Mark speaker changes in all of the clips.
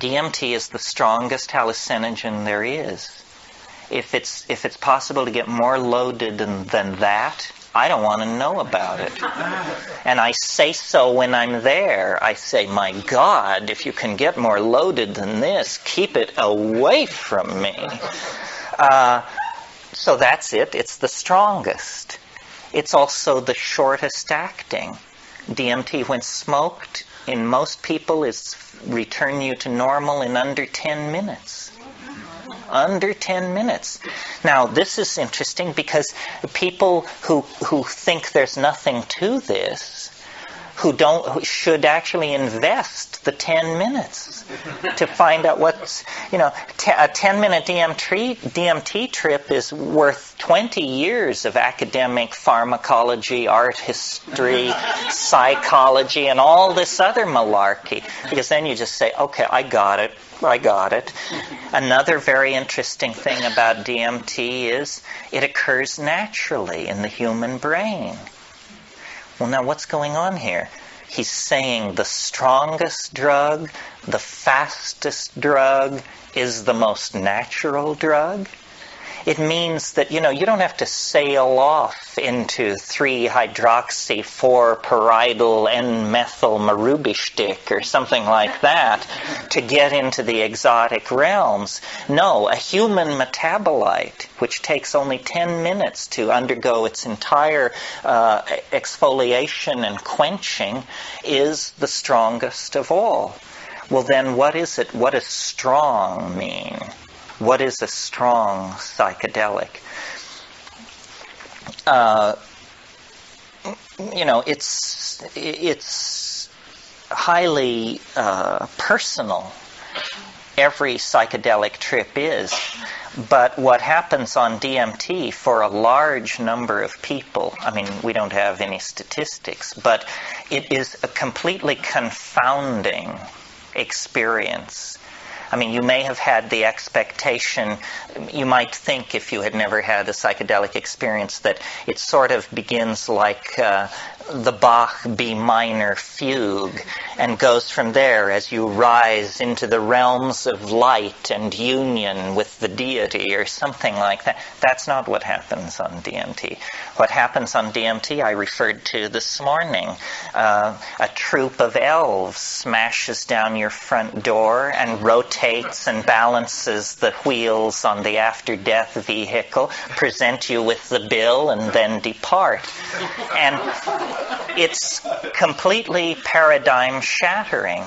Speaker 1: DMT is the strongest hallucinogen there is. If it's if it's possible to get more loaded than, than that, I don't want to know about it. And I say so when I'm there. I say, my God, if you can get more loaded than this, keep it away from me. Uh, so that's it. It's the strongest. It's also the shortest acting. DMT, when smoked, in most people, is return you to normal in under 10 minutes. Under 10 minutes. Now, this is interesting because people who, who think there's nothing to this who don't who should actually invest the 10 minutes to find out what's you know t- a 10 minute DMT DMT trip is worth 20 years of academic pharmacology, art history, psychology and all this other malarkey because then you just say okay, I got it. I got it. Another very interesting thing about DMT is it occurs naturally in the human brain. Well, now what's going on here? He's saying the strongest drug, the fastest drug, is the most natural drug. It means that, you know, you don't have to sail off into 3-hydroxy-4-pyridyl N-methyl marubishtik or something like that to get into the exotic realms. No, a human metabolite, which takes only 10 minutes to undergo its entire uh, exfoliation and quenching, is the strongest of all. Well, then what is it? What does strong mean? What is a strong psychedelic? Uh, you know, it's it's highly uh, personal. Every psychedelic trip is. But what happens on DMT for a large number of people, I mean, we don't have any statistics, but it is a completely confounding experience I mean, you may have had the expectation, you might think if you had never had a psychedelic experience, that it sort of begins like uh, the Bach B minor fugue and goes from there as you rise into the realms of light and union with the deity or something like that. That's not what happens on DMT. What happens on DMT I referred to this morning. Uh, a troop of elves smashes down your front door and rotates and balances the wheels on the after death vehicle, present you with the bill, and then depart. And it's completely paradigm shattering.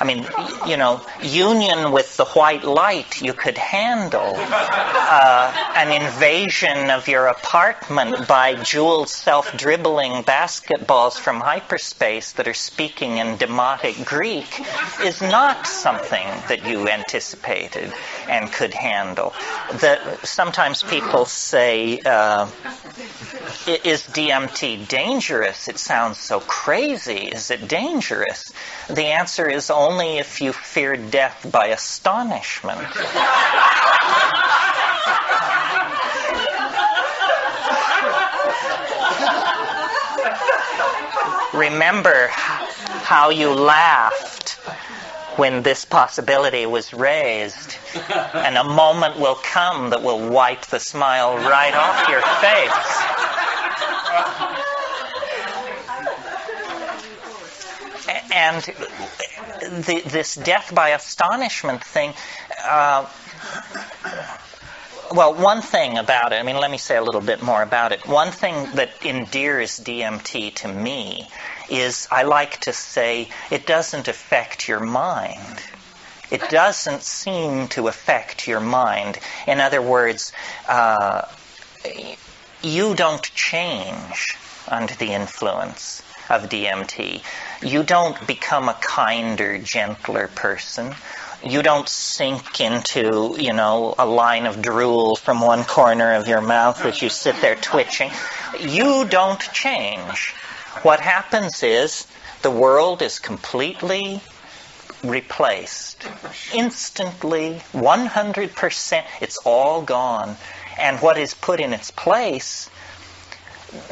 Speaker 1: I mean, you know, union with the white light you could handle. Uh, an invasion of your apartment by jeweled self dribbling basketballs from hyperspace that are speaking in demotic Greek is not something that you anticipated and could handle. The, sometimes people say, uh, is DMT dangerous? It sounds so crazy. Is it dangerous? The answer is only if you fear death by astonishment. Remember how you laughed when this possibility was raised. And a moment will come that will wipe the smile right off your face. And this death by astonishment thing, uh, well, one thing about it, I mean, let me say a little bit more about it. One thing that endears DMT to me is I like to say it doesn't affect your mind. It doesn't seem to affect your mind. In other words, uh, you don't change under the influence of DMT. You don't become a kinder, gentler person. You don't sink into, you know, a line of drool from one corner of your mouth as you sit there twitching. You don't change. What happens is the world is completely replaced. Instantly, 100%, it's all gone. And what is put in its place,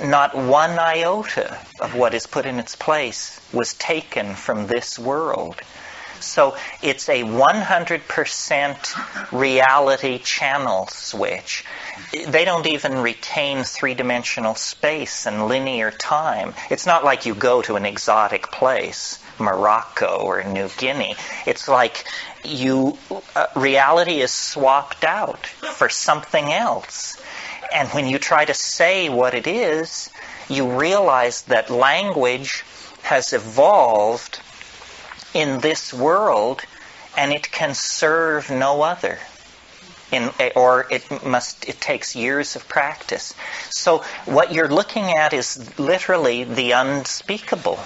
Speaker 1: not one iota of what is put in its place was taken from this world. So it's a 100% reality channel switch. They don't even retain three dimensional space and linear time. It's not like you go to an exotic place, Morocco or New Guinea. It's like you, uh, reality is swapped out for something else. And when you try to say what it is, you realize that language has evolved in this world and it can serve no other. In, or it must it takes years of practice. So what you're looking at is literally the unspeakable.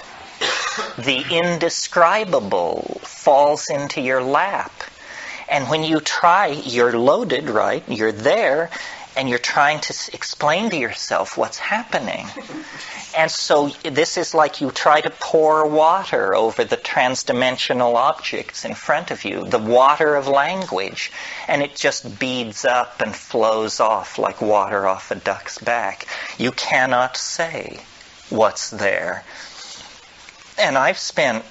Speaker 1: The indescribable falls into your lap. And when you try, you're loaded, right? You're there, and you're trying to explain to yourself what's happening. And so this is like you try to pour water over the transdimensional objects in front of you, the water of language, and it just beads up and flows off like water off a duck's back. You cannot say what's there. And I've spent,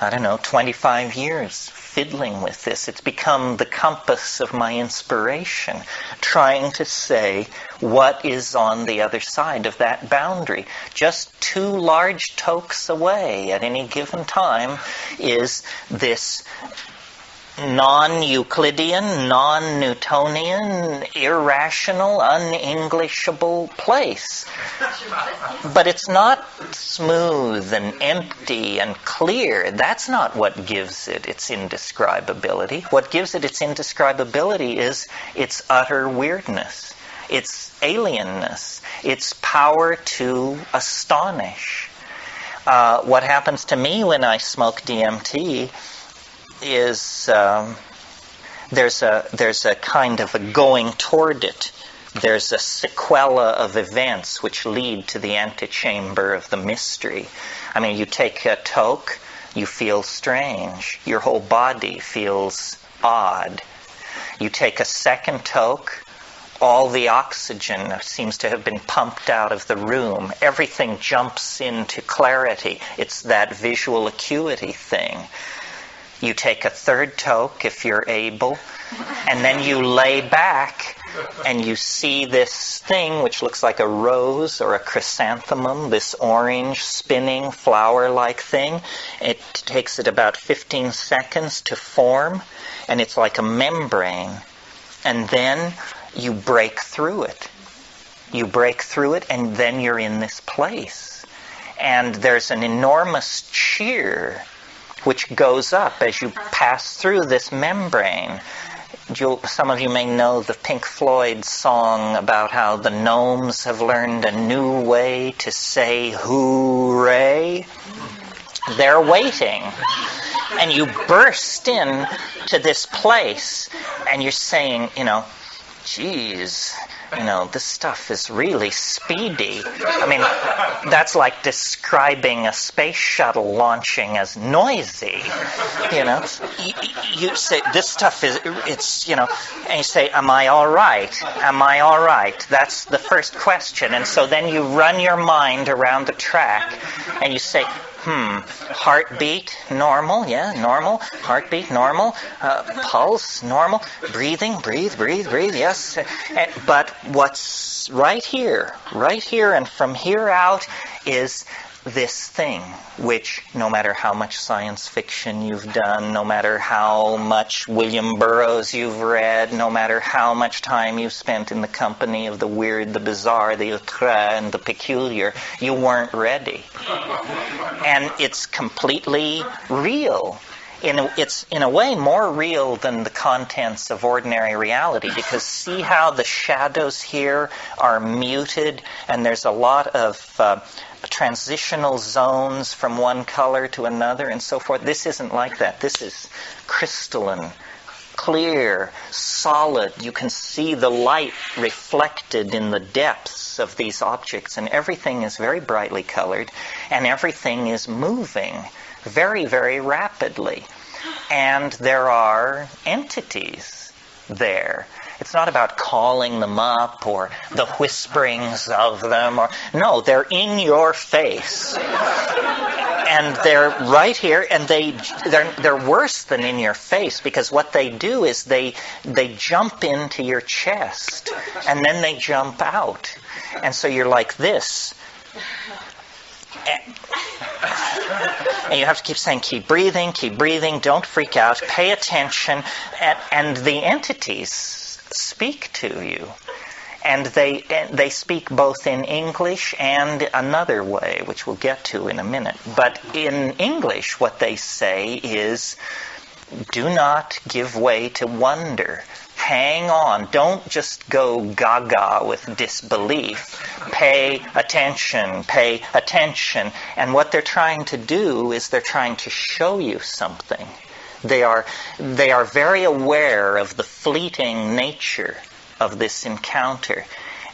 Speaker 1: I don't know, 25 years fiddling with this. It's become the compass of my inspiration, trying to say what is on the other side of that boundary. Just two large tokes away at any given time is this non-Euclidean, non-Newtonian, irrational, un-Englishable place. But it's not smooth and empty and clear. That's not what gives it its indescribability. What gives it its indescribability is its utter weirdness, its alienness, its power to astonish. Uh, what happens to me when I smoke DMT is um, there's a there's a kind of a going toward it. There's a sequela of events which lead to the antechamber of the mystery. I mean, you take a toke, you feel strange. Your whole body feels odd. You take a second toke, all the oxygen seems to have been pumped out of the room. Everything jumps into clarity. It's that visual acuity thing. You take a third toke if you're able, and then you lay back and you see this thing which looks like a rose or a chrysanthemum, this orange spinning flower like thing. It takes it about 15 seconds to form, and it's like a membrane. And then you break through it. You break through it, and then you're in this place. And there's an enormous cheer which goes up as you pass through this membrane. You'll, some of you may know the Pink Floyd song about how the gnomes have learned a new way to say hooray. They're waiting. And you burst in to this place and you're saying, you know, geez, you know, this stuff is really speedy. I mean, that's like describing a space shuttle launching as noisy. You know, you, you say this stuff is, it's, you know, and you say, am I all right? Am I all right? That's the first question. And so then you run your mind around the track and you say, Hmm. Heartbeat, normal. Yeah, normal. Heartbeat, normal. Uh, pulse, normal. Breathing, breathe, breathe, breathe. Yes. And, but what's right here, right here, and from here out is this thing, which no matter how much science fiction you've done, no matter how much William Burroughs you've read, no matter how much time you've spent in the company of the weird, the bizarre, the outre, and the peculiar, you weren't ready. And it's completely real. In a, it's in a way more real than the contents of ordinary reality because see how the shadows here are muted and there's a lot of uh, transitional zones from one color to another and so forth. This isn't like that. This is crystalline, clear, solid. You can see the light reflected in the depths of these objects, and everything is very brightly colored, and everything is moving very, very rapidly. And there are entities there it's not about calling them up or the whisperings of them or no, they're in your face. and they're right here, and they they're they're worse than in your face because what they do is they they jump into your chest, and then they jump out, and so you're like this. And you have to keep saying, keep breathing, keep breathing, don't freak out, pay attention, and, and the entities speak to you and they they speak both in English and another way, which we'll get to in a minute. But in English, what they say is, "Do not give way to wonder. Hang on. Don't just go gaga with disbelief. Pay attention. Pay attention." And what they're trying to do is they're trying to show you something. They are they are very aware of the fleeting nature of this encounter.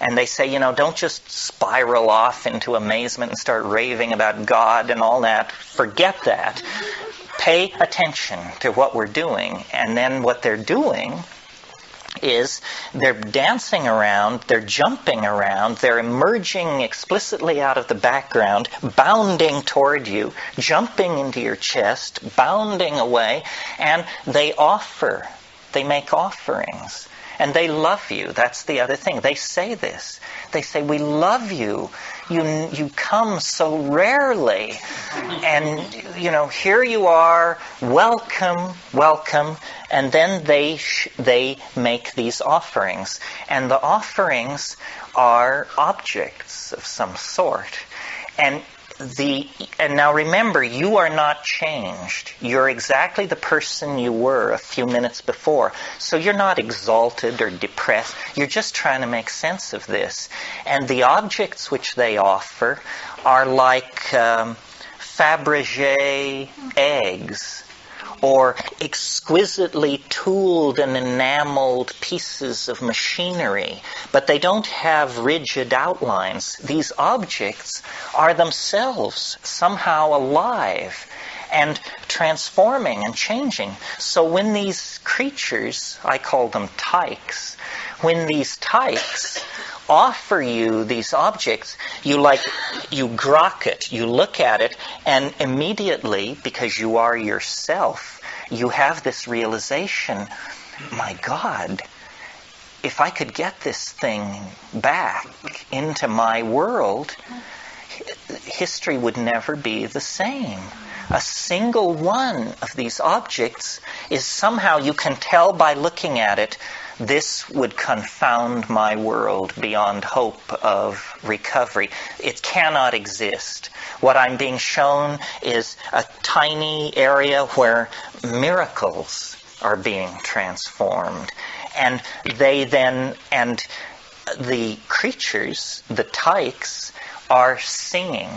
Speaker 1: And they say, you know, don't just spiral off into amazement and start raving about God and all that. Forget that. Pay attention to what we're doing. And then what they're doing is they're dancing around, they're jumping around, they're emerging explicitly out of the background, bounding toward you, jumping into your chest, bounding away, and they offer, they make offerings. And they love you. That's the other thing. They say this. They say, We love you. You, you come so rarely. And, you know, here you are. Welcome, welcome. And then they, sh- they make these offerings. And the offerings are objects of some sort. And the and now remember you are not changed. You're exactly the person you were a few minutes before. So you're not exalted or depressed. You're just trying to make sense of this. And the objects which they offer are like um, fabergé eggs or exquisitely tooled and enameled pieces of machinery, but they don't have rigid outlines. These objects are themselves somehow alive and transforming and changing. So when these creatures, I call them tykes, when these tykes offer you these objects, you like, you grok it, you look at it, and immediately, because you are yourself, you have this realization, my God, if I could get this thing back into my world, history would never be the same. A single one of these objects is somehow, you can tell by looking at it, this would confound my world beyond hope of recovery. It cannot exist. What I'm being shown is a tiny area where miracles are being transformed. And they then, and the creatures, the tykes, are singing.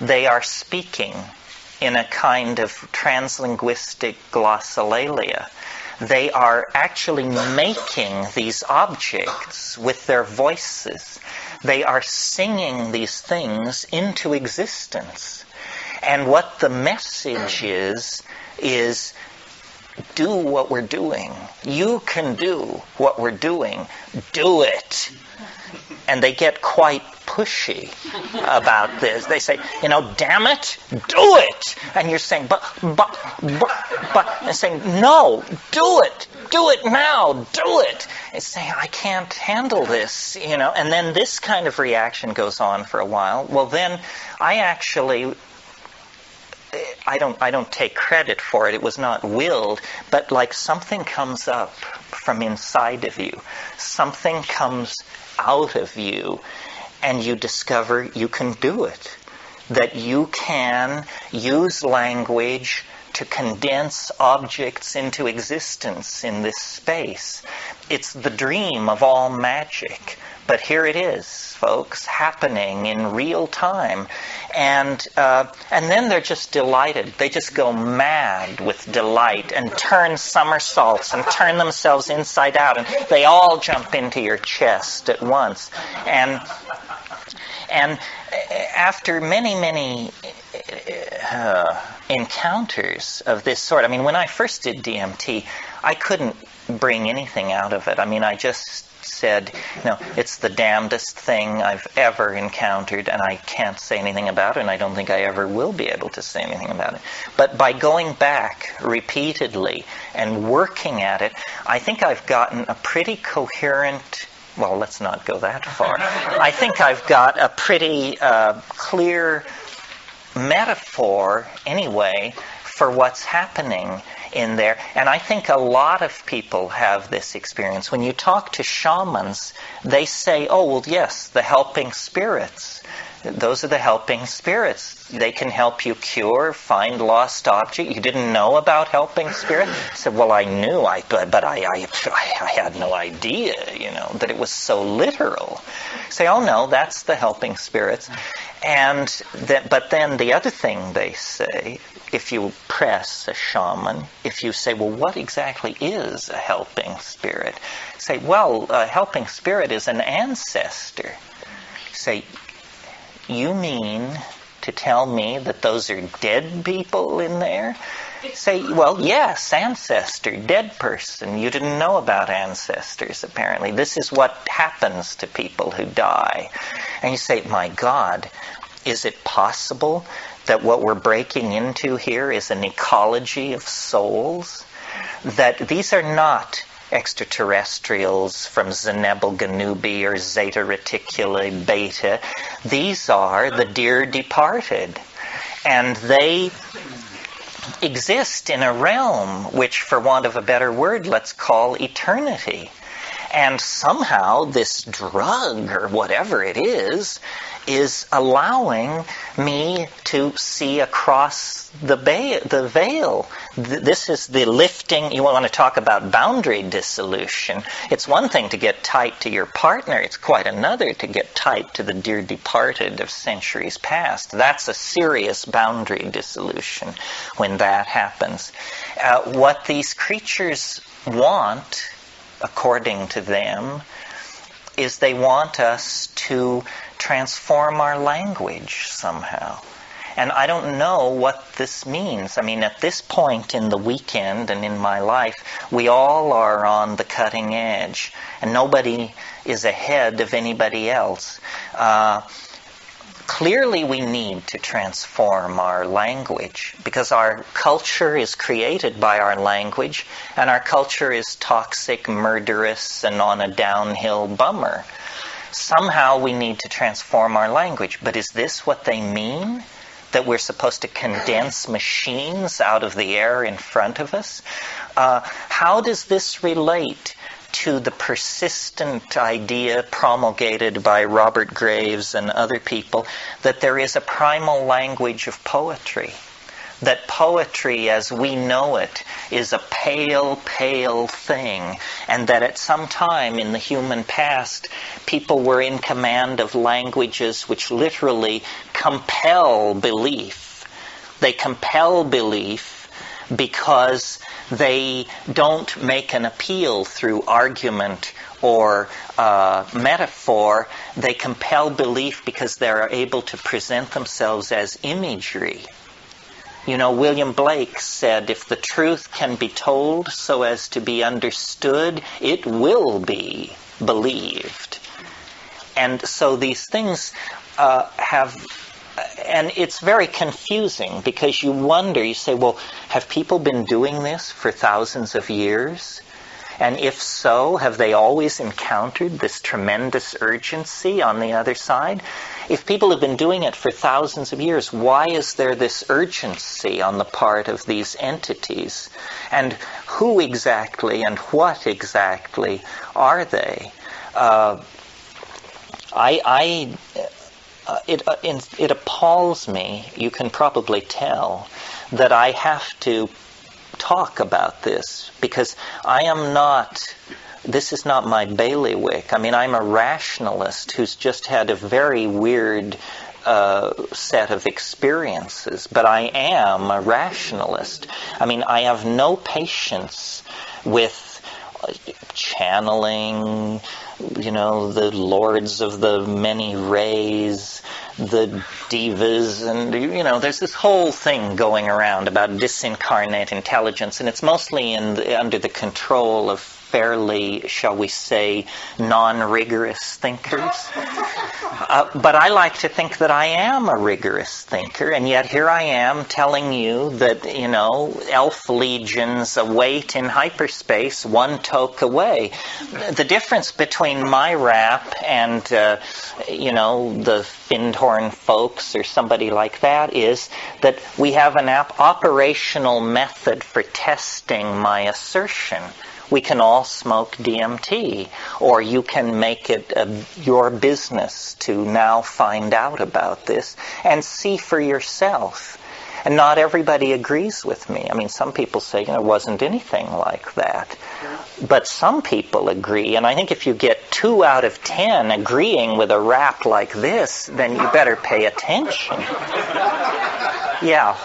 Speaker 1: They are speaking in a kind of translinguistic glossolalia they are actually making these objects with their voices. They are singing these things into existence. And what the message is, is do what we're doing. You can do what we're doing. Do it. And they get quite pushy about this. They say, you know, damn it, do it. And you're saying, but, but, but, but, and saying, no, do it, do it now, do it. It's saying, I can't handle this, you know. And then this kind of reaction goes on for a while. Well, then I actually I don't I don't take credit for it. It was not willed, but like something comes up from inside of you. Something comes out of you and you discover you can do it. That you can use language to condense objects into existence in this space. It's the dream of all magic. But here it is, folks, happening in real time. And, uh, and then they're just delighted. They just go mad with delight and turn somersaults and turn themselves inside out. And they all jump into your chest at once. And, and after many, many uh, encounters of this sort, I mean, when I first did DMT, I couldn't bring anything out of it. I mean, I just said, no, it's the damnedest thing I've ever encountered, and I can't say anything about it, and I don't think I ever will be able to say anything about it. But by going back repeatedly and working at it, I think I've gotten a pretty coherent well, let's not go that far. I think I've got a pretty uh, clear metaphor, anyway, for what's happening in there. And I think a lot of people have this experience. When you talk to shamans, they say, oh, well, yes, the helping spirits. Those are the helping spirits. They can help you cure, find lost object. You didn't know about helping spirit? I said, well, I knew, I, but I, I, I had no idea, you know, that it was so literal. Say, oh no, that's the helping spirits. And but then the other thing they say, if you press a shaman, if you say, well, what exactly is a helping spirit? Say, well, a helping spirit is an ancestor. Say, you mean to tell me that those are dead people in there? Say, well, yes, ancestor, dead person. You didn't know about ancestors, apparently. This is what happens to people who die. And you say, my God, is it possible that what we're breaking into here is an ecology of souls? That these are not extraterrestrials from Zenebel Ganubi or Zeta Reticuli Beta. These are the dear departed. And they exist in a realm which, for want of a better word, let's call eternity. And somehow this drug or whatever it is is allowing me to see across the, the veil. This is the lifting. You want to talk about boundary dissolution. It's one thing to get tight to your partner, it's quite another to get tight to the dear departed of centuries past. That's a serious boundary dissolution when that happens. Uh, what these creatures want, according to them, is they want us to transform our language somehow. And I don't know what this means. I mean, at this point in the weekend and in my life, we all are on the cutting edge, and nobody is ahead of anybody else. Uh, clearly we need to transform our language because our culture is created by our language and our culture is toxic, murderous, and on a downhill bummer. Somehow we need to transform our language. But is this what they mean? That we're supposed to condense machines out of the air in front of us? Uh, how does this relate to the persistent idea promulgated by Robert Graves and other people that there is a primal language of poetry. That poetry as we know it is a pale, pale thing, and that at some time in the human past, people were in command of languages which literally compel belief. They compel belief because they don't make an appeal through argument or uh, metaphor. They compel belief because they're able to present themselves as imagery. You know, William Blake said, if the truth can be told so as to be understood, it will be believed. And so these things uh, have and it's very confusing because you wonder, you say, well, have people been doing this for thousands of years? And if so, have they always encountered this tremendous urgency on the other side? If people have been doing it for thousands of years, why is there this urgency on the part of these entities? And who exactly and what exactly are they? Uh, I, I uh, it, uh, it appalls me, you can probably tell, that I have to talk about this because I am not, this is not my bailiwick. I mean, I'm a rationalist who's just had a very weird uh, set of experiences, but I am a rationalist. I mean, I have no patience with channeling, you know, the lords of the many rays, the divas, and, you know, there's this whole thing going around about disincarnate intelligence, and it's mostly in the, under the control of fairly, shall we say, non-rigorous thinkers. Uh, but I like to think that I am a rigorous thinker, and yet here I am telling you that, you know, elf legions await in hyperspace one toke away. The difference between my rap and, uh, you know, the Findhorn folks or somebody like that is that we have an operational method for testing my assertion we can all smoke DMT, or you can make it a, your business to now find out about this and see for yourself. And not everybody agrees with me. I mean, some people say, you know, it wasn't anything like that. But some people agree, and I think if you get two out of ten agreeing with a rap like this, then you better pay attention. Yeah.